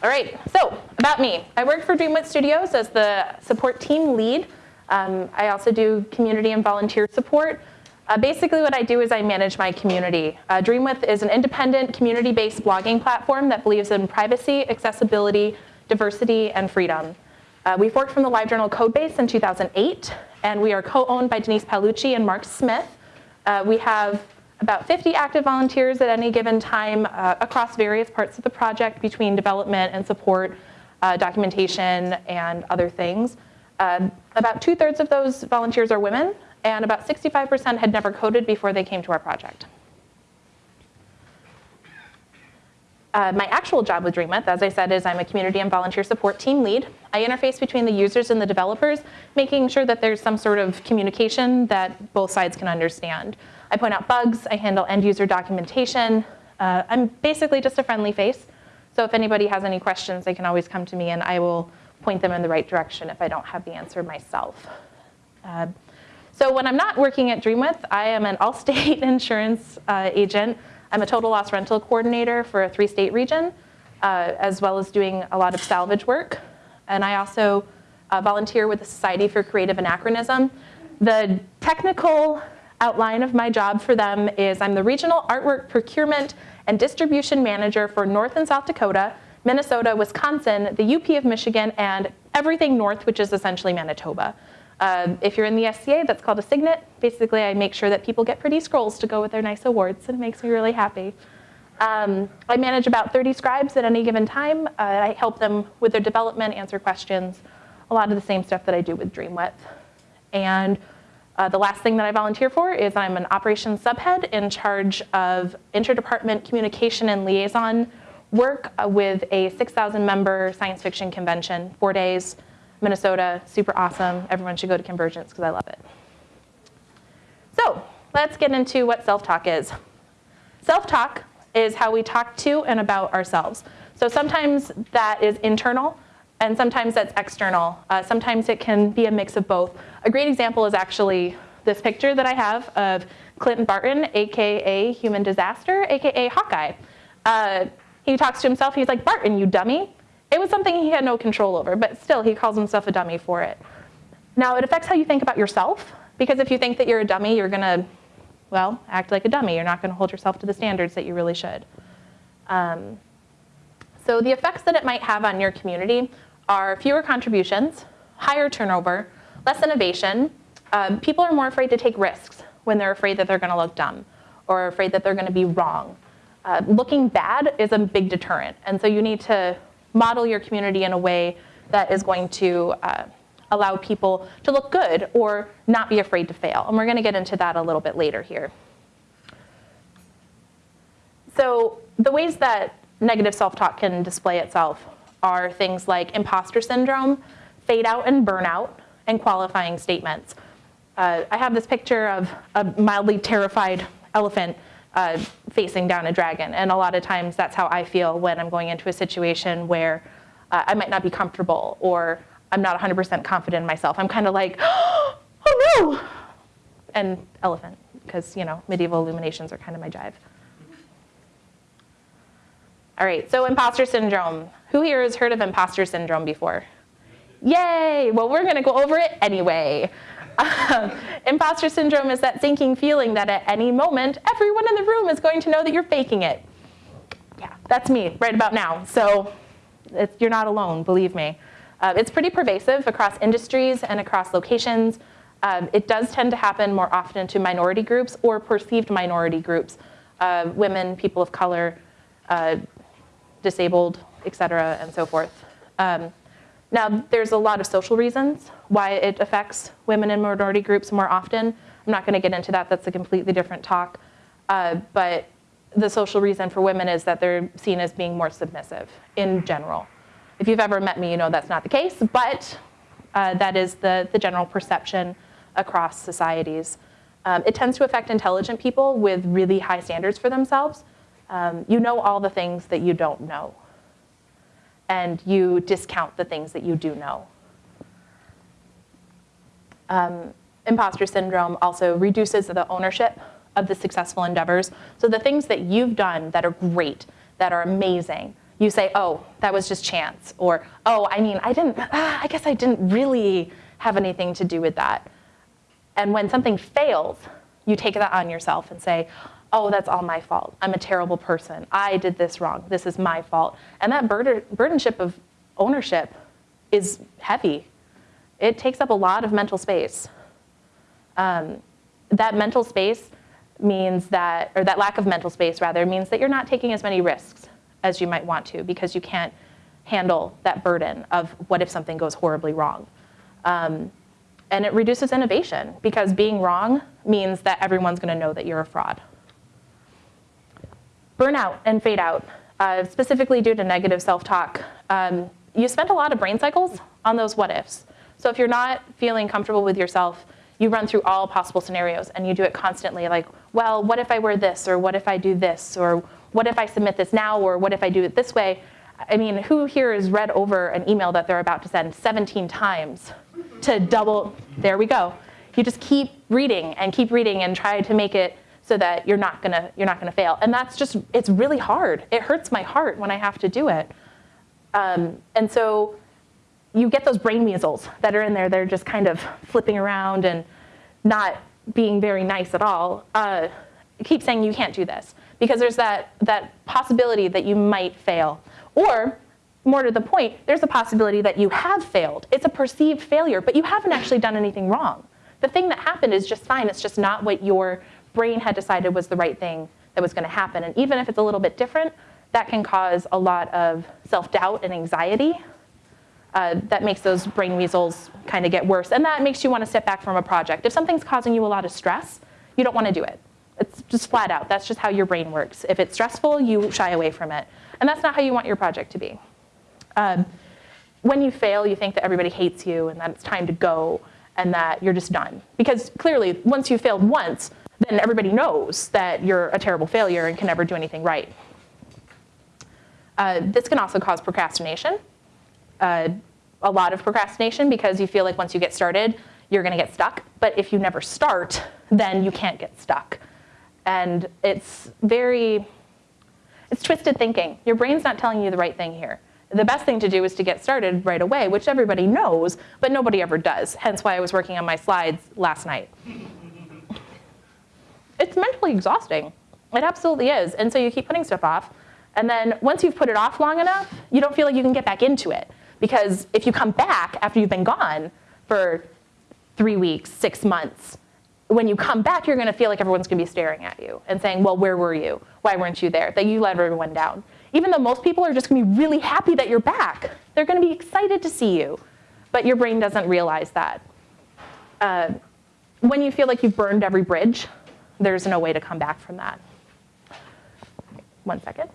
All right, so about me. I work for DreamWidth Studios as the support team lead. Um, I also do community and volunteer support. Uh, basically what I do is I manage my community. Uh, DreamWidth is an independent community-based blogging platform that believes in privacy, accessibility, diversity, and freedom. Uh, we forked from the LiveJournal codebase in 2008, and we are co-owned by Denise Paolucci and Mark Smith. Uh, we have about 50 active volunteers at any given time uh, across various parts of the project between development and support, uh, documentation, and other things. Uh, about two thirds of those volunteers are women, and about 65% had never coded before they came to our project. Uh, my actual job with DreamWidth, as I said, is I'm a community and volunteer support team lead. I interface between the users and the developers, making sure that there's some sort of communication that both sides can understand. I point out bugs, I handle end user documentation. Uh, I'm basically just a friendly face. So if anybody has any questions, they can always come to me and I will point them in the right direction if I don't have the answer myself. Uh, so when I'm not working at DreamWidth, I am an Allstate insurance uh, agent. I'm a total loss rental coordinator for a three-state region, uh, as well as doing a lot of salvage work. And I also uh, volunteer with the Society for Creative Anachronism. The technical outline of my job for them is I'm the Regional Artwork Procurement and Distribution Manager for North and South Dakota, Minnesota, Wisconsin, the UP of Michigan, and everything north, which is essentially Manitoba. Uh, if you're in the SCA, that's called a signet. Basically, I make sure that people get pretty scrolls to go with their nice awards, and it makes me really happy. Um, I manage about 30 scribes at any given time. Uh, I help them with their development, answer questions, a lot of the same stuff that I do with DreamWidth. And uh, the last thing that I volunteer for is I'm an operations subhead in charge of interdepartment communication and liaison work uh, with a 6,000 member science fiction convention, four days, Minnesota, super awesome. Everyone should go to Convergence because I love it. So let's get into what self-talk is. Self-talk is how we talk to and about ourselves. So sometimes that is internal, and sometimes that's external. Uh, sometimes it can be a mix of both. A great example is actually this picture that I have of Clinton Barton, AKA Human Disaster, AKA Hawkeye. Uh, he talks to himself, he's like, Barton, you dummy. It was something he had no control over, but still he calls himself a dummy for it. Now it affects how you think about yourself, because if you think that you're a dummy, you're gonna, well, act like a dummy. You're not gonna hold yourself to the standards that you really should. Um, so the effects that it might have on your community are fewer contributions, higher turnover, less innovation. Um, people are more afraid to take risks when they're afraid that they're gonna look dumb or afraid that they're gonna be wrong. Uh, looking bad is a big deterrent, and so you need to model your community in a way that is going to uh, allow people to look good or not be afraid to fail. And we're gonna get into that a little bit later here. So the ways that negative self-talk can display itself are things like imposter syndrome, fade out and burnout, and qualifying statements. Uh, I have this picture of a mildly terrified elephant uh, facing down a dragon, and a lot of times that's how I feel when I'm going into a situation where uh, I might not be comfortable or I'm not 100% confident in myself. I'm kind of like, oh no! And elephant, because you know, medieval illuminations are kind of my jive. All right, so imposter syndrome. Who here has heard of imposter syndrome before? Yay! Well, we're gonna go over it anyway. Um, imposter syndrome is that sinking feeling that at any moment, everyone in the room is going to know that you're faking it. Yeah, that's me right about now. So you're not alone, believe me. Uh, it's pretty pervasive across industries and across locations. Um, it does tend to happen more often to minority groups or perceived minority groups, uh, women, people of color, uh, disabled, et cetera, and so forth. Um, now, there's a lot of social reasons why it affects women and minority groups more often. I'm not gonna get into that, that's a completely different talk. Uh, but the social reason for women is that they're seen as being more submissive in general. If you've ever met me, you know that's not the case, but uh, that is the, the general perception across societies. Um, it tends to affect intelligent people with really high standards for themselves. Um, you know all the things that you don't know. And you discount the things that you do know. Um, imposter syndrome also reduces the ownership of the successful endeavors. So the things that you've done that are great, that are amazing, you say, oh, that was just chance, or oh, I mean, I didn't, ah, I guess I didn't really have anything to do with that. And when something fails, you take that on yourself and say, oh, that's all my fault. I'm a terrible person. I did this wrong. This is my fault. And that burden, burdenship of ownership is heavy. It takes up a lot of mental space. Um, that mental space means that, or that lack of mental space rather, means that you're not taking as many risks as you might want to because you can't handle that burden of what if something goes horribly wrong. Um, and it reduces innovation because being wrong means that everyone's gonna know that you're a fraud. Burnout and fade out, uh, specifically due to negative self-talk. Um, you spend a lot of brain cycles on those what ifs. So if you're not feeling comfortable with yourself, you run through all possible scenarios and you do it constantly like, well, what if I wear this or what if I do this or what if I submit this now or what if I do it this way? I mean, who here has read over an email that they're about to send 17 times to double, there we go. You just keep reading and keep reading and try to make it so that you're not gonna you're not gonna fail. And that's just it's really hard. It hurts my heart when I have to do it. Um, and so you get those brain measles that are in there. They're just kind of flipping around and not being very nice at all. Uh, keep saying you can't do this because there's that that possibility that you might fail, or more to the point, there's a possibility that you have failed. It's a perceived failure, but you haven't actually done anything wrong. The thing that happened is just fine. It's just not what your brain had decided was the right thing that was going to happen. And even if it's a little bit different, that can cause a lot of self-doubt and anxiety. Uh, that makes those brain weasels kind of get worse. And that makes you want to step back from a project. If something's causing you a lot of stress, you don't want to do it. It's just flat out. That's just how your brain works. If it's stressful, you shy away from it. And that's not how you want your project to be. Um, when you fail, you think that everybody hates you and that it's time to go and that you're just done. Because clearly, once you failed once, then everybody knows that you're a terrible failure and can never do anything right. Uh, this can also cause procrastination. Uh, a lot of procrastination because you feel like once you get started, you're gonna get stuck. But if you never start, then you can't get stuck. And it's very, it's twisted thinking. Your brain's not telling you the right thing here. The best thing to do is to get started right away, which everybody knows, but nobody ever does. Hence why I was working on my slides last night it's mentally exhausting. It absolutely is. And so you keep putting stuff off. And then once you've put it off long enough, you don't feel like you can get back into it. Because if you come back after you've been gone for three weeks, six months, when you come back, you're gonna feel like everyone's gonna be staring at you and saying, well, where were you? Why weren't you there? That you let everyone down. Even though most people are just gonna be really happy that you're back. They're gonna be excited to see you. But your brain doesn't realize that. Uh, when you feel like you've burned every bridge, there's no way to come back from that. One second.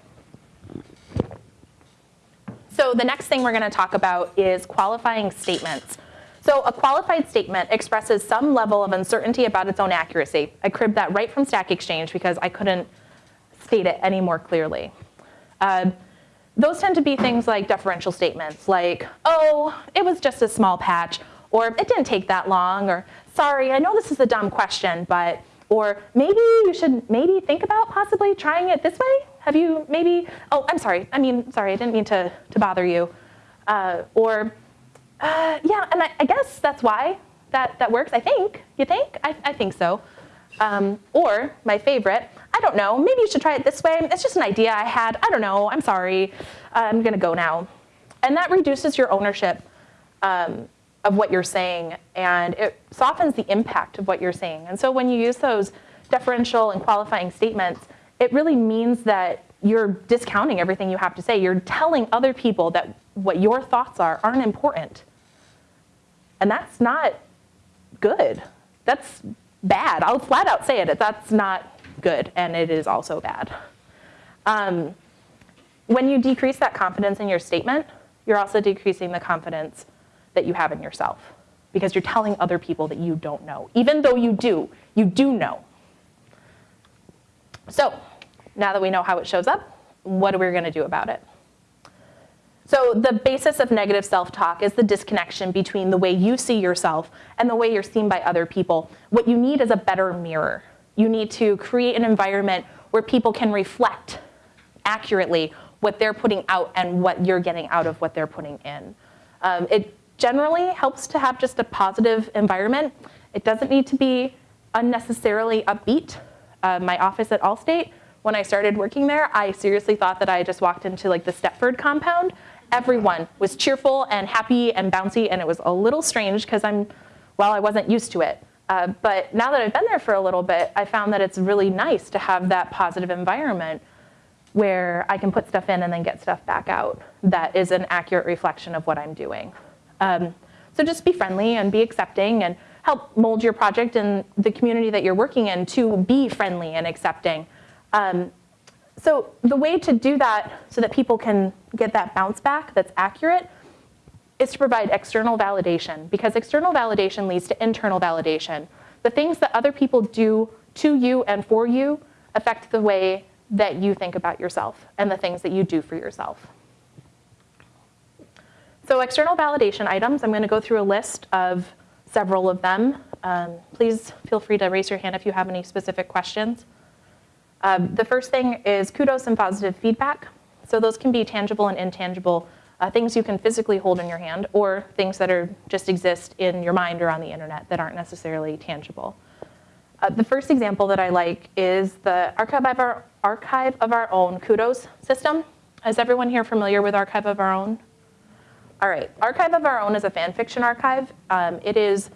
So the next thing we're gonna talk about is qualifying statements. So a qualified statement expresses some level of uncertainty about its own accuracy. I cribbed that right from Stack Exchange because I couldn't state it any more clearly. Uh, those tend to be things like deferential statements, like, oh, it was just a small patch, or it didn't take that long, or sorry, I know this is a dumb question, but or maybe you should maybe think about possibly trying it this way. Have you maybe, oh, I'm sorry. I mean, sorry, I didn't mean to, to bother you. Uh, or, uh, yeah, and I, I, guess that's why that, that works, I think. You think? I, I think so. Um, or, my favorite, I don't know, maybe you should try it this way. It's just an idea I had. I don't know, I'm sorry. I'm gonna go now. And that reduces your ownership um, of what you're saying and it softens the impact of what you're saying. And so when you use those deferential and qualifying statements, it really means that you're discounting everything you have to say. You're telling other people that what your thoughts are aren't important. And that's not good. That's bad. I'll flat out say it. That's not good, and it is also bad. Um, when you decrease that confidence in your statement, you're also decreasing the confidence that you have in yourself because you're telling other people that you don't know. Even though you do, you do know. So now that we know how it shows up, what are we gonna do about it? So the basis of negative self-talk is the disconnection between the way you see yourself and the way you're seen by other people. What you need is a better mirror. You need to create an environment where people can reflect accurately what they're putting out and what you're getting out of what they're putting in. Um, it generally helps to have just a positive environment. It doesn't need to be unnecessarily upbeat. Uh, my office at Allstate, when I started working there, I seriously thought that I just walked into like the Stepford compound. Everyone was cheerful and happy and bouncy, and it was a little strange because I'm, well, I wasn't used to it. Uh, but now that I've been there for a little bit, I found that it's really nice to have that positive environment where I can put stuff in and then get stuff back out that is an accurate reflection of what I'm doing. Um, so just be friendly and be accepting and help mold your project and the community that you're working in to be friendly and accepting. Um, so the way to do that so that people can get that bounce back that's accurate is to provide external validation because external validation leads to internal validation. The things that other people do to you and for you affect the way that you think about yourself and the things that you do for yourself. So external validation items, I'm going to go through a list of several of them. Um, please feel free to raise your hand if you have any specific questions. Um, the first thing is kudos and positive feedback. So those can be tangible and intangible uh, things you can physically hold in your hand or things that are just exist in your mind or on the internet that aren't necessarily tangible. Uh, the first example that I like is the Archive of, our, Archive of Our Own kudos system. Is everyone here familiar with Archive of Our Own? All right, Archive of Our Own is a fan fiction archive. Um, it is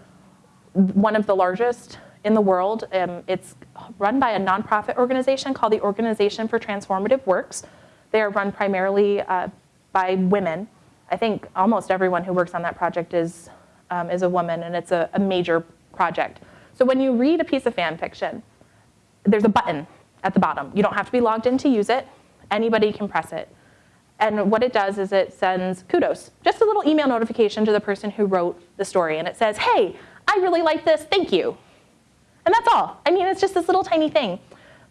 one of the largest in the world. Um, it's run by a nonprofit organization called the Organization for Transformative Works. They are run primarily uh, by women. I think almost everyone who works on that project is, um, is a woman, and it's a, a major project. So when you read a piece of fan fiction, there's a button at the bottom. You don't have to be logged in to use it. Anybody can press it. And what it does is it sends kudos, just a little email notification to the person who wrote the story. And it says, hey, I really like this, thank you. And that's all. I mean, it's just this little tiny thing.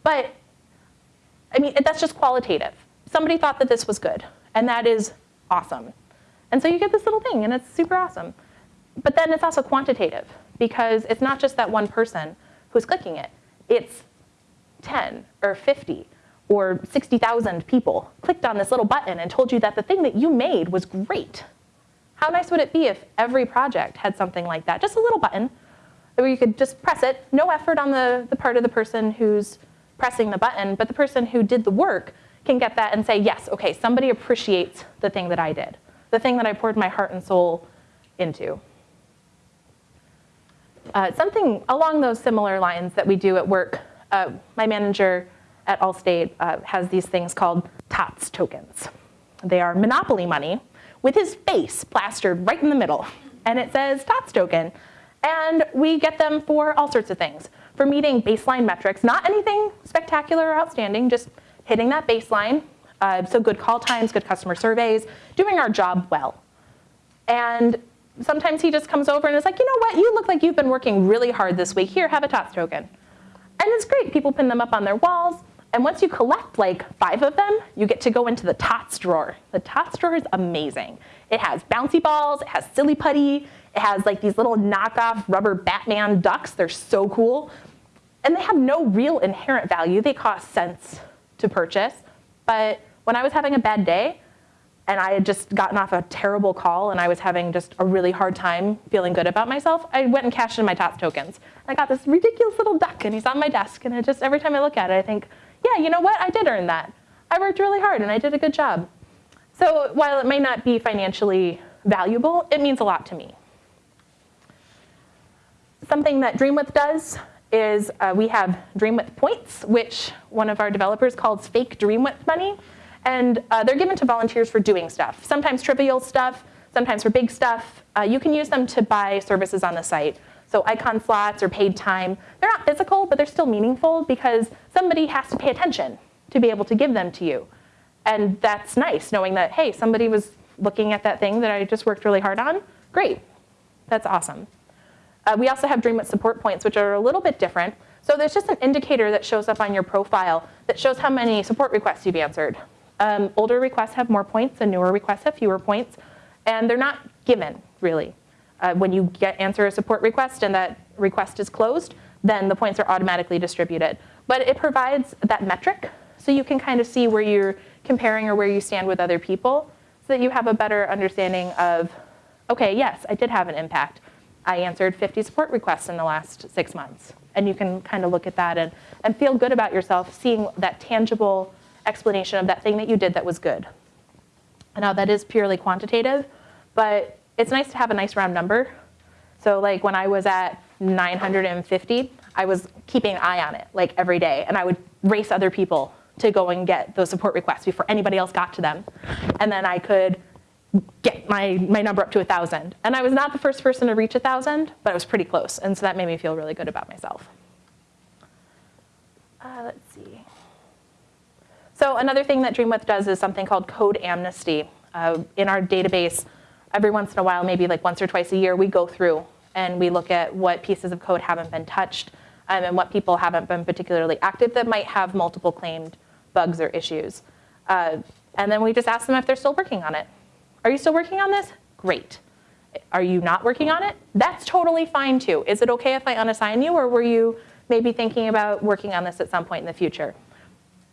But, I mean, that's just qualitative. Somebody thought that this was good, and that is awesome. And so you get this little thing, and it's super awesome. But then it's also quantitative, because it's not just that one person who's clicking it. It's 10 or 50 or 60,000 people clicked on this little button and told you that the thing that you made was great. How nice would it be if every project had something like that? Just a little button where you could just press it, no effort on the, the part of the person who's pressing the button, but the person who did the work can get that and say, yes, okay, somebody appreciates the thing that I did, the thing that I poured my heart and soul into. Uh, something along those similar lines that we do at work, uh, my manager at Allstate uh, has these things called TOTS tokens. They are monopoly money with his face plastered right in the middle. And it says TOTS token. And we get them for all sorts of things. For meeting baseline metrics, not anything spectacular or outstanding, just hitting that baseline. Uh, so good call times, good customer surveys, doing our job well. And sometimes he just comes over and is like, you know what, you look like you've been working really hard this week. Here, have a TOTS token. And it's great, people pin them up on their walls. And once you collect like five of them, you get to go into the TOTS drawer. The TOTS drawer is amazing. It has bouncy balls, it has silly putty, it has like these little knockoff rubber Batman ducks. They're so cool. And they have no real inherent value. They cost cents to purchase. But when I was having a bad day, and I had just gotten off a terrible call and I was having just a really hard time feeling good about myself, I went and cashed in my TOTS tokens. I got this ridiculous little duck and he's on my desk and it just every time I look at it, I think, yeah, you know what? I did earn that. I worked really hard and I did a good job. So while it may not be financially valuable, it means a lot to me. Something that Dreamwidth does is uh, we have Dreamwidth points, which one of our developers calls fake Dreamwidth money. And uh, they're given to volunteers for doing stuff, sometimes trivial stuff, sometimes for big stuff. Uh, you can use them to buy services on the site. So icon slots or paid time, they're not physical, but they're still meaningful because somebody has to pay attention to be able to give them to you. And that's nice, knowing that, hey, somebody was looking at that thing that I just worked really hard on. Great, that's awesome. Uh, we also have Dreamwidth support points, which are a little bit different. So there's just an indicator that shows up on your profile that shows how many support requests you've answered. Um, older requests have more points and newer requests have fewer points. And they're not given, really. Uh, when you get answer a support request and that request is closed, then the points are automatically distributed. But it provides that metric so you can kind of see where you're comparing or where you stand with other people so that you have a better understanding of, okay, yes, I did have an impact. I answered 50 support requests in the last six months. And you can kind of look at that and, and feel good about yourself, seeing that tangible explanation of that thing that you did that was good. Now that is purely quantitative, but it's nice to have a nice round number. So like when I was at 950, I was keeping an eye on it like every day and I would race other people to go and get those support requests before anybody else got to them. And then I could get my, my number up to 1,000. And I was not the first person to reach 1,000, but I was pretty close. And so that made me feel really good about myself. Uh, let's see. So another thing that Dreamwidth does is something called code amnesty. Uh, in our database, every once in a while, maybe like once or twice a year, we go through and we look at what pieces of code haven't been touched um, and what people haven't been particularly active that might have multiple claimed bugs or issues. Uh, and then we just ask them if they're still working on it. Are you still working on this? Great. Are you not working on it? That's totally fine too. Is it okay if I unassign you or were you maybe thinking about working on this at some point in the future?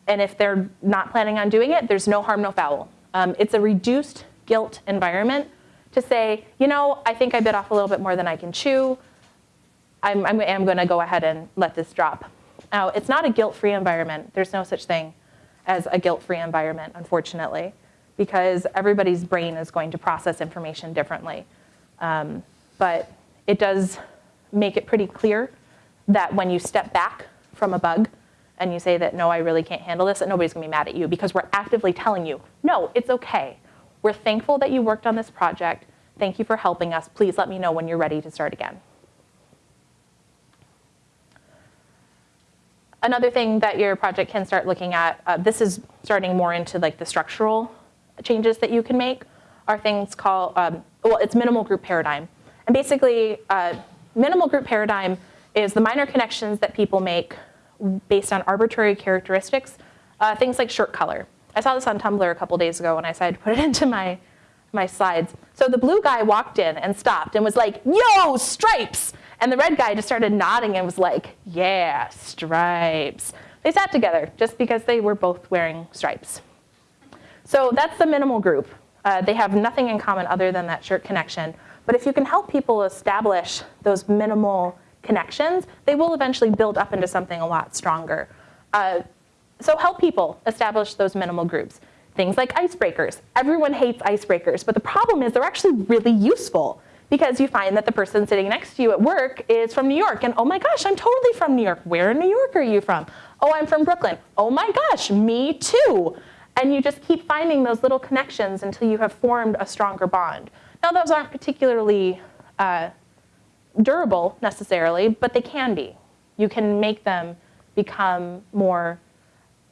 And if they're not planning on doing it, there's no harm, no foul. Um, it's a reduced guilt environment to say, you know, I think I bit off a little bit more than I can chew. I'm, I'm, I'm gonna go ahead and let this drop. Now, it's not a guilt-free environment. There's no such thing as a guilt-free environment, unfortunately, because everybody's brain is going to process information differently. Um, but it does make it pretty clear that when you step back from a bug, and you say that, no, I really can't handle this, that nobody's gonna be mad at you because we're actively telling you, no, it's okay. We're thankful that you worked on this project. Thank you for helping us. Please let me know when you're ready to start again. Another thing that your project can start looking at, uh, this is starting more into like the structural changes that you can make, are things called, um, well, it's minimal group paradigm. And basically, uh, minimal group paradigm is the minor connections that people make based on arbitrary characteristics, uh, things like shirt color. I saw this on Tumblr a couple days ago and I decided to put it into my, my slides. So the blue guy walked in and stopped and was like, yo, stripes! And the red guy just started nodding and was like, yeah, stripes. They sat together just because they were both wearing stripes. So that's the minimal group. Uh, they have nothing in common other than that shirt connection. But if you can help people establish those minimal connections, they will eventually build up into something a lot stronger. Uh, so help people establish those minimal groups. Things like icebreakers. Everyone hates icebreakers, but the problem is they're actually really useful because you find that the person sitting next to you at work is from New York and oh my gosh, I'm totally from New York. Where in New York are you from? Oh, I'm from Brooklyn. Oh my gosh, me too. And you just keep finding those little connections until you have formed a stronger bond. Now those aren't particularly uh, durable necessarily, but they can be. You can make them become more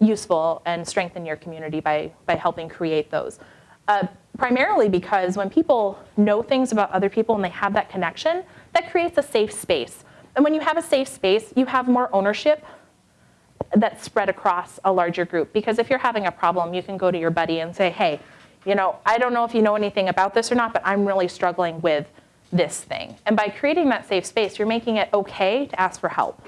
useful and strengthen your community by, by helping create those. Uh, primarily because when people know things about other people and they have that connection, that creates a safe space. And when you have a safe space, you have more ownership that's spread across a larger group. Because if you're having a problem, you can go to your buddy and say, hey, you know, I don't know if you know anything about this or not, but I'm really struggling with this thing. And by creating that safe space, you're making it okay to ask for help.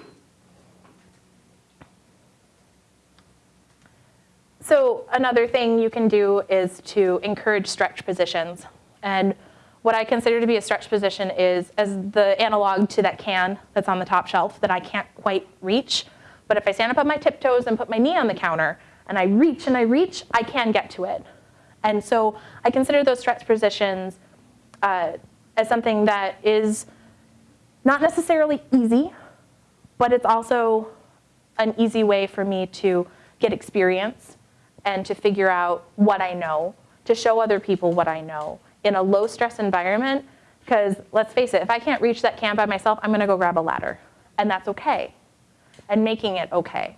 So another thing you can do is to encourage stretch positions. And what I consider to be a stretch position is as the analog to that can that's on the top shelf that I can't quite reach. But if I stand up on my tiptoes and put my knee on the counter and I reach and I reach, I can get to it. And so I consider those stretch positions uh, as something that is not necessarily easy, but it's also an easy way for me to get experience and to figure out what I know, to show other people what I know in a low stress environment, because let's face it, if I can't reach that can by myself, I'm gonna go grab a ladder, and that's okay, and making it okay.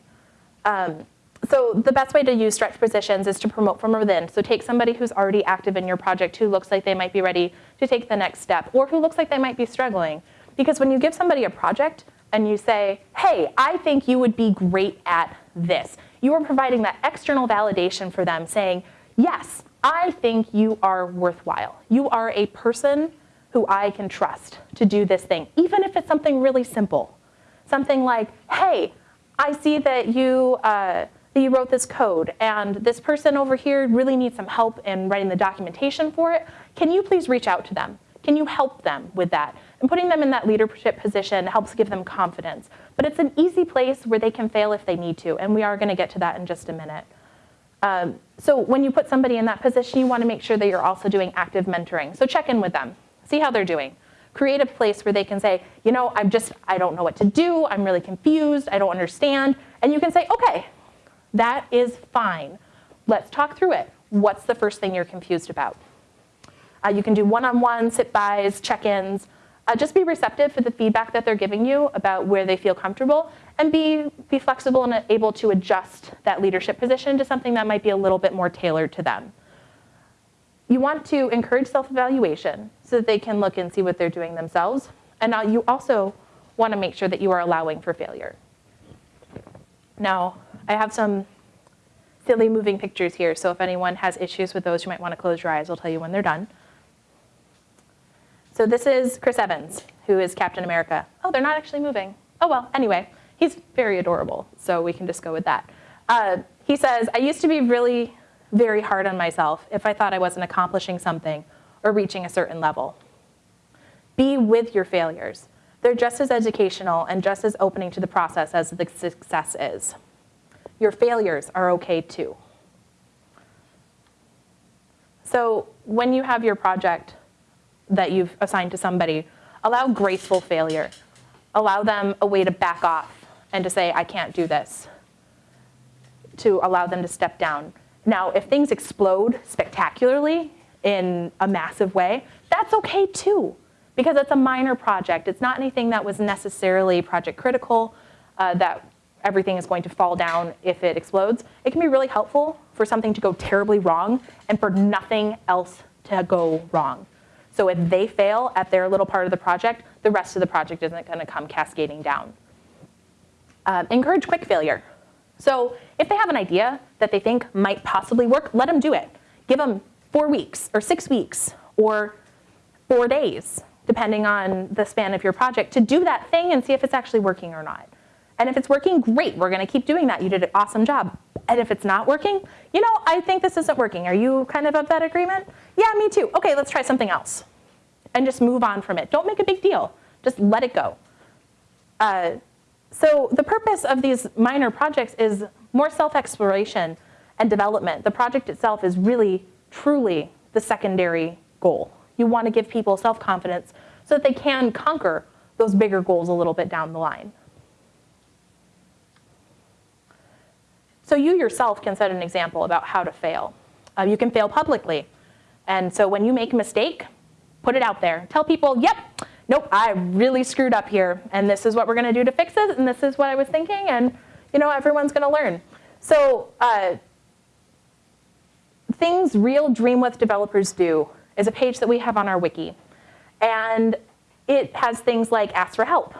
Um, so the best way to use stretch positions is to promote from within. So take somebody who's already active in your project who looks like they might be ready to take the next step or who looks like they might be struggling. Because when you give somebody a project and you say, hey, I think you would be great at this, you are providing that external validation for them saying, yes, I think you are worthwhile. You are a person who I can trust to do this thing, even if it's something really simple. Something like, hey, I see that you uh, that you wrote this code and this person over here really needs some help in writing the documentation for it. Can you please reach out to them? Can you help them with that? And putting them in that leadership position helps give them confidence. But it's an easy place where they can fail if they need to, and we are gonna get to that in just a minute. Um, so when you put somebody in that position, you wanna make sure that you're also doing active mentoring. So check in with them, see how they're doing. Create a place where they can say, you know, I'm just, I don't know what to do, I'm really confused, I don't understand. And you can say, okay, that is fine. Let's talk through it. What's the first thing you're confused about? Uh, you can do one-on-one, sit-bys, check-ins. Uh, just be receptive for the feedback that they're giving you about where they feel comfortable and be, be flexible and able to adjust that leadership position to something that might be a little bit more tailored to them. You want to encourage self-evaluation so that they can look and see what they're doing themselves. And now you also want to make sure that you are allowing for failure. Now, I have some silly moving pictures here, so if anyone has issues with those, you might want to close your eyes. I'll tell you when they're done. So this is Chris Evans, who is Captain America. Oh, they're not actually moving. Oh well, anyway, he's very adorable, so we can just go with that. Uh, he says, I used to be really very hard on myself if I thought I wasn't accomplishing something or reaching a certain level. Be with your failures. They're just as educational and just as opening to the process as the success is. Your failures are okay too. So when you have your project, that you've assigned to somebody, allow graceful failure. Allow them a way to back off and to say, I can't do this, to allow them to step down. Now, if things explode spectacularly in a massive way, that's okay too, because it's a minor project. It's not anything that was necessarily project critical, uh, that everything is going to fall down if it explodes. It can be really helpful for something to go terribly wrong and for nothing else to go wrong. So if they fail at their little part of the project, the rest of the project isn't gonna come cascading down. Uh, encourage quick failure. So if they have an idea that they think might possibly work, let them do it. Give them four weeks or six weeks or four days, depending on the span of your project, to do that thing and see if it's actually working or not. And if it's working, great, we're gonna keep doing that. You did an awesome job. And if it's not working, you know, I think this isn't working. Are you kind of of that agreement? Yeah, me too. Okay, let's try something else. And just move on from it. Don't make a big deal. Just let it go. Uh, so the purpose of these minor projects is more self-exploration and development. The project itself is really, truly the secondary goal. You want to give people self-confidence so that they can conquer those bigger goals a little bit down the line. So you yourself can set an example about how to fail. Uh, you can fail publicly. And so when you make a mistake, put it out there. Tell people, yep, nope, I really screwed up here, and this is what we're gonna do to fix it, and this is what I was thinking, and you know, everyone's gonna learn. So uh, things real Dreamwidth developers do is a page that we have on our wiki. And it has things like ask for help,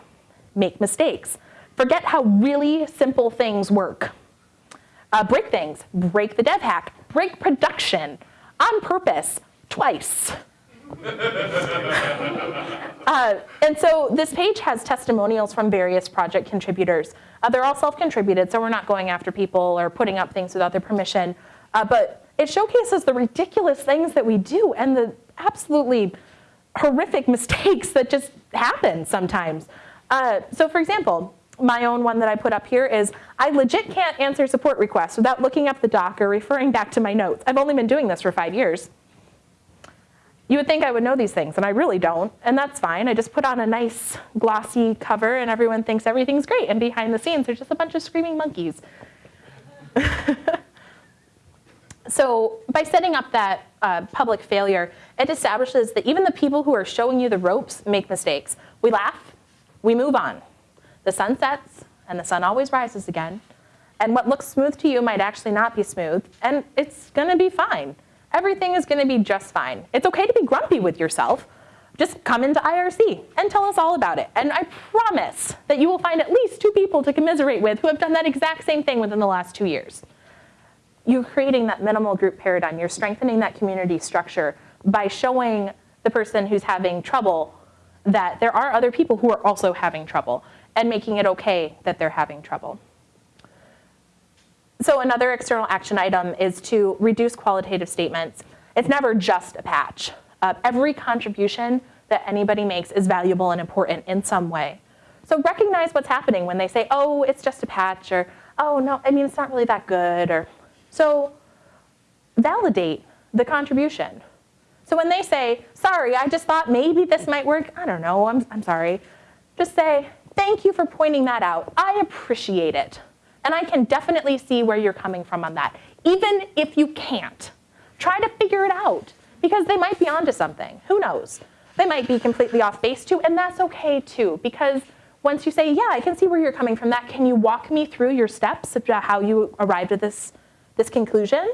make mistakes, forget how really simple things work. Uh, break things, break the dev hack, break production on purpose, twice. uh, and so this page has testimonials from various project contributors. Uh, they're all self-contributed, so we're not going after people or putting up things without their permission. Uh, but it showcases the ridiculous things that we do and the absolutely horrific mistakes that just happen sometimes. Uh, so for example, my own one that I put up here is, I legit can't answer support requests without looking up the doc or referring back to my notes. I've only been doing this for five years. You would think I would know these things, and I really don't, and that's fine. I just put on a nice glossy cover and everyone thinks everything's great, and behind the scenes there's just a bunch of screaming monkeys. so by setting up that uh, public failure, it establishes that even the people who are showing you the ropes make mistakes. We laugh, we move on. The sun sets and the sun always rises again. And what looks smooth to you might actually not be smooth, and it's gonna be fine. Everything is gonna be just fine. It's okay to be grumpy with yourself. Just come into IRC and tell us all about it. And I promise that you will find at least two people to commiserate with who have done that exact same thing within the last two years. You're creating that minimal group paradigm. You're strengthening that community structure by showing the person who's having trouble that there are other people who are also having trouble and making it okay that they're having trouble. So another external action item is to reduce qualitative statements. It's never just a patch. Uh, every contribution that anybody makes is valuable and important in some way. So recognize what's happening when they say, oh, it's just a patch, or oh, no, I mean, it's not really that good, or so validate the contribution. So when they say, sorry, I just thought maybe this might work, I don't know, I'm, I'm sorry. Just say, thank you for pointing that out. I appreciate it. And I can definitely see where you're coming from on that. Even if you can't, try to figure it out because they might be onto something. Who knows? They might be completely off base too, and that's okay too because once you say, yeah, I can see where you're coming from that, can you walk me through your steps about how you arrived at this, this conclusion?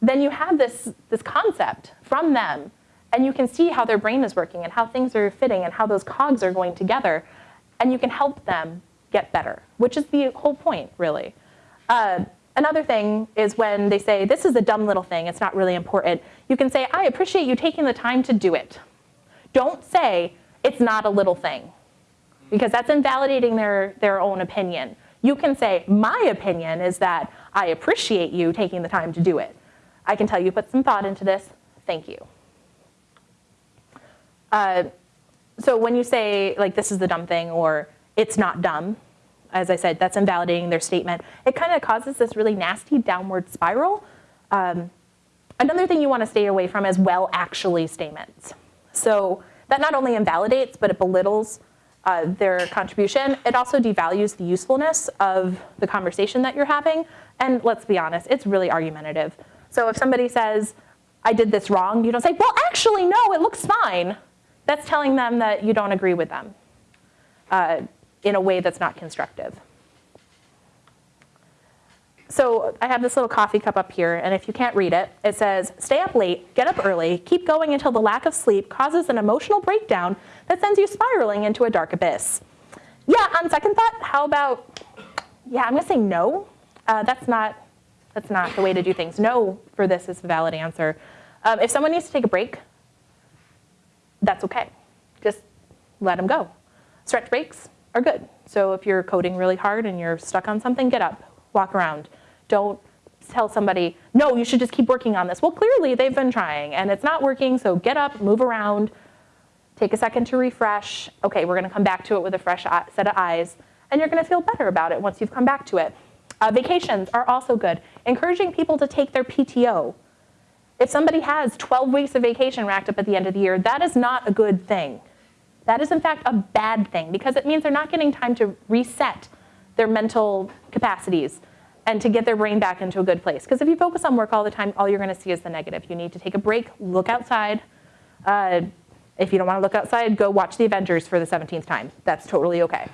Then you have this, this concept from them and you can see how their brain is working and how things are fitting and how those cogs are going together and you can help them get better, which is the whole point, really. Uh, another thing is when they say, this is a dumb little thing, it's not really important, you can say, I appreciate you taking the time to do it. Don't say, it's not a little thing, because that's invalidating their, their own opinion. You can say, my opinion is that I appreciate you taking the time to do it. I can tell you put some thought into this, thank you. Uh, so when you say, like, this is the dumb thing, or it's not dumb. As I said, that's invalidating their statement. It kind of causes this really nasty downward spiral. Um, another thing you want to stay away from is well actually statements. So that not only invalidates, but it belittles uh, their contribution. It also devalues the usefulness of the conversation that you're having. And let's be honest, it's really argumentative. So if somebody says, I did this wrong, you don't say, well, actually, no, it looks fine. That's telling them that you don't agree with them. Uh, in a way that's not constructive. So I have this little coffee cup up here, and if you can't read it, it says, stay up late, get up early, keep going until the lack of sleep causes an emotional breakdown that sends you spiraling into a dark abyss. Yeah, on second thought, how about, yeah, I'm gonna say no. Uh, that's, not, that's not the way to do things. No for this is a valid answer. Um, if someone needs to take a break, that's okay. Just let them go. Stretch breaks, are good. So if you're coding really hard and you're stuck on something, get up, walk around. Don't tell somebody, no, you should just keep working on this. Well, clearly they've been trying and it's not working, so get up, move around, take a second to refresh. Okay, we're gonna come back to it with a fresh set of eyes and you're gonna feel better about it once you've come back to it. Uh, vacations are also good. Encouraging people to take their PTO. If somebody has 12 weeks of vacation racked up at the end of the year, that is not a good thing. That is in fact a bad thing because it means they're not getting time to reset their mental capacities and to get their brain back into a good place. Because if you focus on work all the time, all you're gonna see is the negative. You need to take a break, look outside. Uh, if you don't wanna look outside, go watch the Avengers for the 17th time. That's totally okay.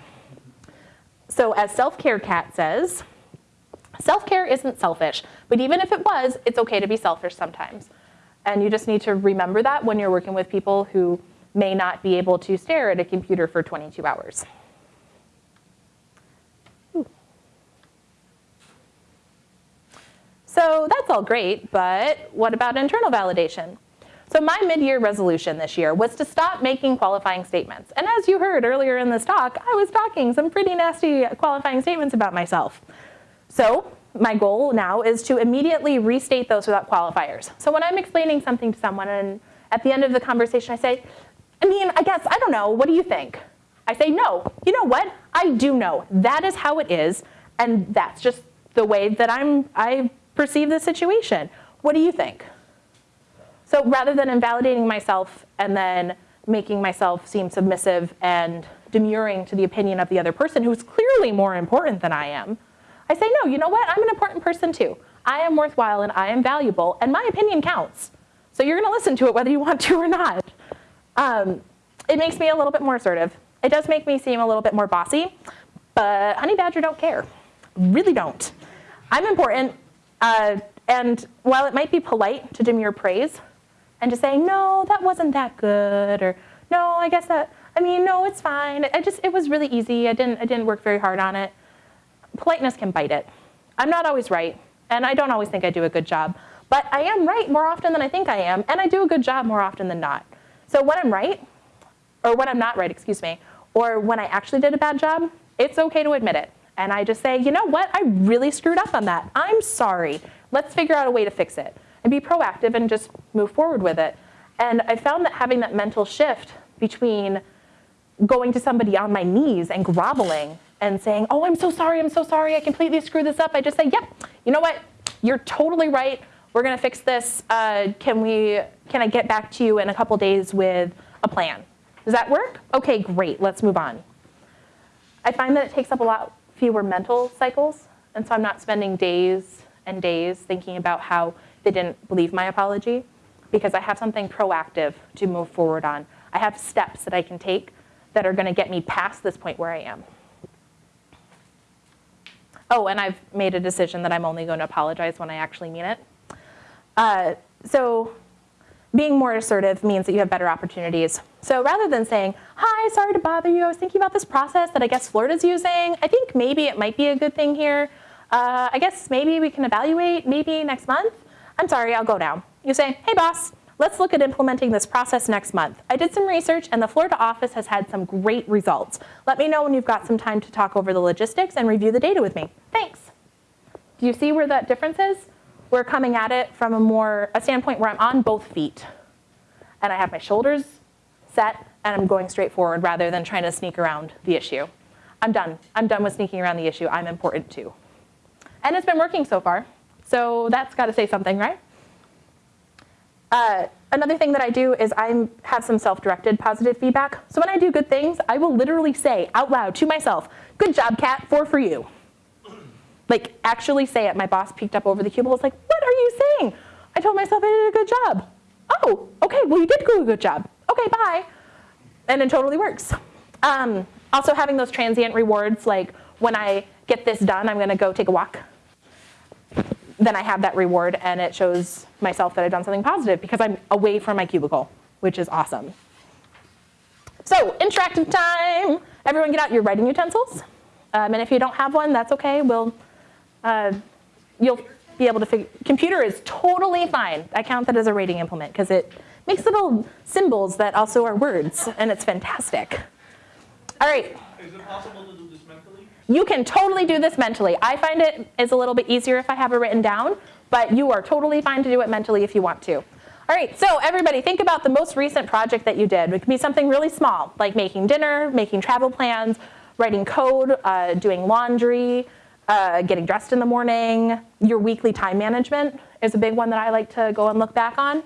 So as Self-Care Cat says, self-care isn't selfish, but even if it was, it's okay to be selfish sometimes. And you just need to remember that when you're working with people who may not be able to stare at a computer for 22 hours. So that's all great, but what about internal validation? So my mid-year resolution this year was to stop making qualifying statements. And as you heard earlier in this talk, I was talking some pretty nasty qualifying statements about myself. So my goal now is to immediately restate those without qualifiers. So when I'm explaining something to someone and at the end of the conversation I say, I mean, I guess, I don't know, what do you think? I say, no, you know what? I do know. That is how it is, and that's just the way that I'm, I perceive the situation. What do you think? So rather than invalidating myself and then making myself seem submissive and demurring to the opinion of the other person who's clearly more important than I am, I say, no, you know what? I'm an important person too. I am worthwhile and I am valuable and my opinion counts. So you're gonna listen to it whether you want to or not. Um, it makes me a little bit more assertive. It does make me seem a little bit more bossy, but honey badger don't care. Really don't. I'm important, uh, and while it might be polite to demur praise and to say, no, that wasn't that good, or no, I guess that, I mean, no, it's fine. I just, it was really easy. I didn't, I didn't work very hard on it. Politeness can bite it. I'm not always right, and I don't always think I do a good job, but I am right more often than I think I am, and I do a good job more often than not. So when I'm right, or when I'm not right, excuse me, or when I actually did a bad job, it's okay to admit it. And I just say, you know what, I really screwed up on that. I'm sorry. Let's figure out a way to fix it. And be proactive and just move forward with it. And I found that having that mental shift between going to somebody on my knees and groveling and saying, oh, I'm so sorry, I'm so sorry, I completely screwed this up. I just say, yep, you know what, you're totally right. We're gonna fix this. Uh, can, we, can I get back to you in a couple days with a plan? Does that work? Okay, great, let's move on. I find that it takes up a lot fewer mental cycles, and so I'm not spending days and days thinking about how they didn't believe my apology, because I have something proactive to move forward on. I have steps that I can take that are gonna get me past this point where I am. Oh, and I've made a decision that I'm only going to apologize when I actually mean it. Uh, so being more assertive means that you have better opportunities. So rather than saying, hi, sorry to bother you, I was thinking about this process that I guess Florida's using. I think maybe it might be a good thing here. Uh, I guess maybe we can evaluate maybe next month. I'm sorry, I'll go now. You say, hey boss, let's look at implementing this process next month. I did some research and the Florida office has had some great results. Let me know when you've got some time to talk over the logistics and review the data with me. Thanks. Do you see where that difference is? We're coming at it from a more, a standpoint where I'm on both feet and I have my shoulders set and I'm going straight forward rather than trying to sneak around the issue. I'm done. I'm done with sneaking around the issue. I'm important too. And it's been working so far. So that's got to say something, right? Uh, another thing that I do is I have some self-directed positive feedback. So when I do good things, I will literally say out loud to myself, good job, Kat, four for you. Like actually say it. My boss peeked up over the cubicle, was like, what are you saying? I told myself I did a good job. Oh, okay, well you did do a good job. Okay, bye. And it totally works. Um, also having those transient rewards, like when I get this done, I'm gonna go take a walk. Then I have that reward and it shows myself that I've done something positive because I'm away from my cubicle, which is awesome. So interactive time. Everyone get out your writing utensils. Um, and if you don't have one, that's okay. We'll, uh, you'll be able to figure, computer is totally fine. I count that as a rating implement because it makes little symbols that also are words and it's fantastic. All right. Is it possible to do this mentally? You can totally do this mentally. I find it is a little bit easier if I have it written down, but you are totally fine to do it mentally if you want to. All right, so everybody think about the most recent project that you did. It could be something really small, like making dinner, making travel plans, writing code, uh, doing laundry, uh, getting dressed in the morning. Your weekly time management is a big one that I like to go and look back on.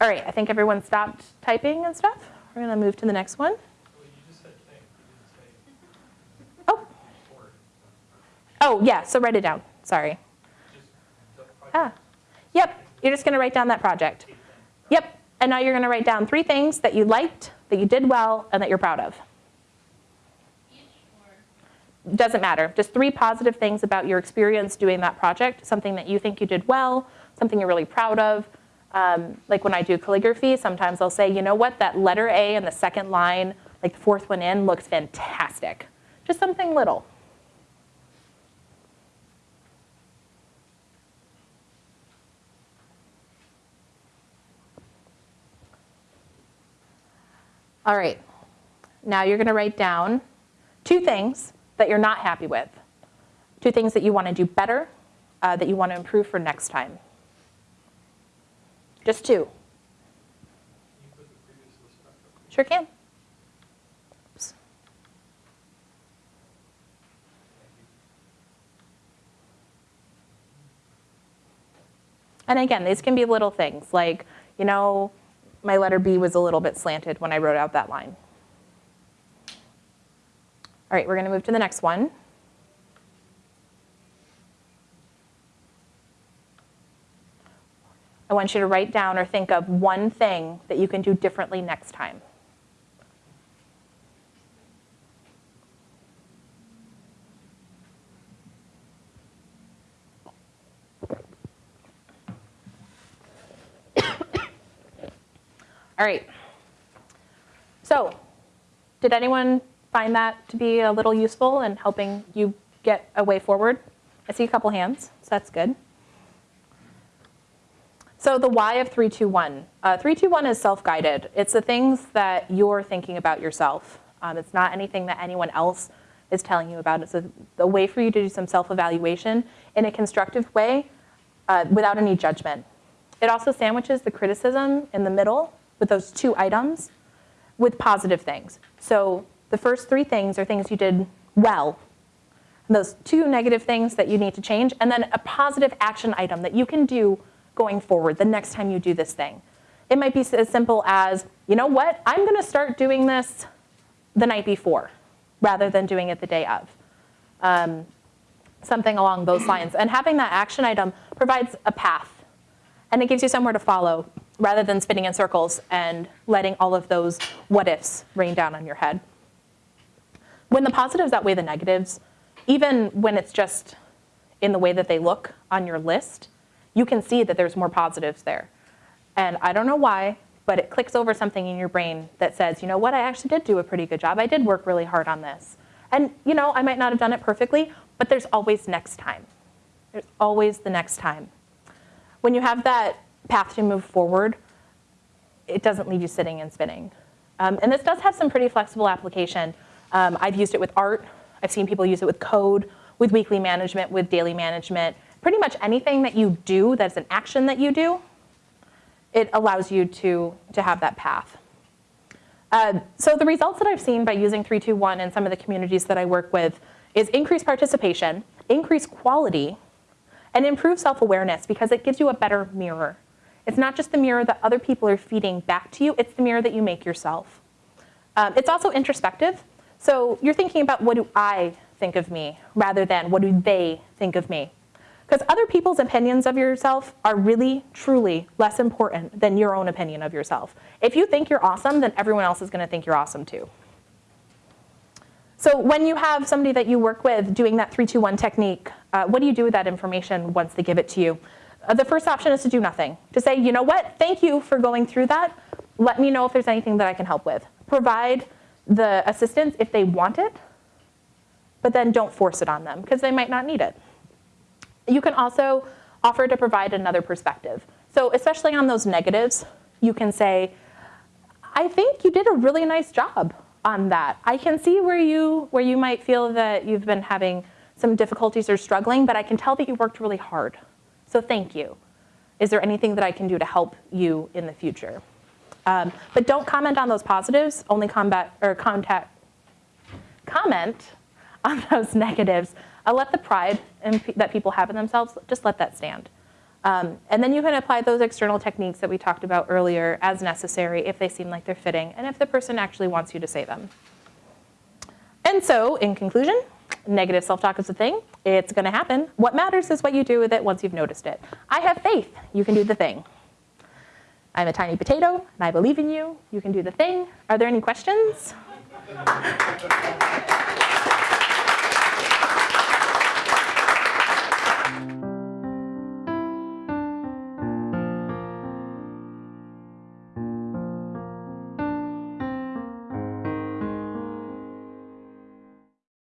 All right, I think everyone stopped typing and stuff. We're gonna move to the next one. Well, you just said thing, you didn't Oh, say or. Oh yeah, so write it down, sorry. Ah, yep, you're just gonna write down that project. Yep, and now you're gonna write down three things that you liked, that you did well, and that you're proud of. Doesn't matter, just three positive things about your experience doing that project, something that you think you did well, something you're really proud of. Um, like when I do calligraphy, sometimes I'll say, you know what, that letter A in the second line, like the fourth one in, looks fantastic. Just something little. All right, now you're gonna write down two things that you're not happy with, two things that you wanna do better, uh, that you wanna improve for next time. Just two, sure can. And again, these can be little things like, you know, my letter B was a little bit slanted when I wrote out that line. All right, we're gonna move to the next one. I want you to write down or think of one thing that you can do differently next time. All right. So, did anyone find that to be a little useful in helping you get a way forward? I see a couple hands, so that's good. So the why of 321. Uh, 321 is self-guided. It's the things that you're thinking about yourself. Um, It's not anything that anyone else is telling you about. It's a, a way for you to do some self-evaluation in a constructive way uh, without any judgment. It also sandwiches the criticism in the middle with those two items with positive things. So the first three things are things you did well. And those two negative things that you need to change, and then a positive action item that you can do going forward the next time you do this thing. It might be as simple as, you know what, I'm gonna start doing this the night before rather than doing it the day of. Um, something along those lines. And having that action item provides a path and it gives you somewhere to follow rather than spinning in circles and letting all of those what ifs rain down on your head. When the positives outweigh the negatives, even when it's just in the way that they look on your list, you can see that there's more positives there. And I don't know why, but it clicks over something in your brain that says, you know what, I actually did do a pretty good job. I did work really hard on this. And you know, I might not have done it perfectly, but there's always next time. There's always the next time. When you have that path to move forward, it doesn't leave you sitting and spinning. Um, and this does have some pretty flexible application. Um, I've used it with art. I've seen people use it with code, with weekly management, with daily management. Pretty much anything that you do that's an action that you do, it allows you to, to have that path. Uh, so the results that I've seen by using 321 in some of the communities that I work with is increased participation, increased quality, and improved self-awareness because it gives you a better mirror. It's not just the mirror that other people are feeding back to you, it's the mirror that you make yourself. Um, it's also introspective. So you're thinking about what do I think of me rather than what do they think of me. Because other people's opinions of yourself are really, truly less important than your own opinion of yourself. If you think you're awesome, then everyone else is gonna think you're awesome too. So when you have somebody that you work with doing that 321 technique, uh, what do you do with that information once they give it to you? Uh, the first option is to do nothing. To say, you know what, thank you for going through that. Let me know if there's anything that I can help with. Provide the assistance if they want it, but then don't force it on them because they might not need it. You can also offer to provide another perspective. So especially on those negatives, you can say, I think you did a really nice job on that. I can see where you, where you might feel that you've been having some difficulties or struggling, but I can tell that you worked really hard. So thank you. Is there anything that I can do to help you in the future? Um, but don't comment on those positives, only combat, or contact, comment on those negatives. Uh, let the pride in, that people have in themselves, just let that stand. Um, and then you can apply those external techniques that we talked about earlier as necessary if they seem like they're fitting and if the person actually wants you to say them. And so, in conclusion, negative self-talk is a thing. It's gonna happen. What matters is what you do with it once you've noticed it. I have faith you can do the thing. I'm a tiny potato and I believe in you. You can do the thing. Are there any questions?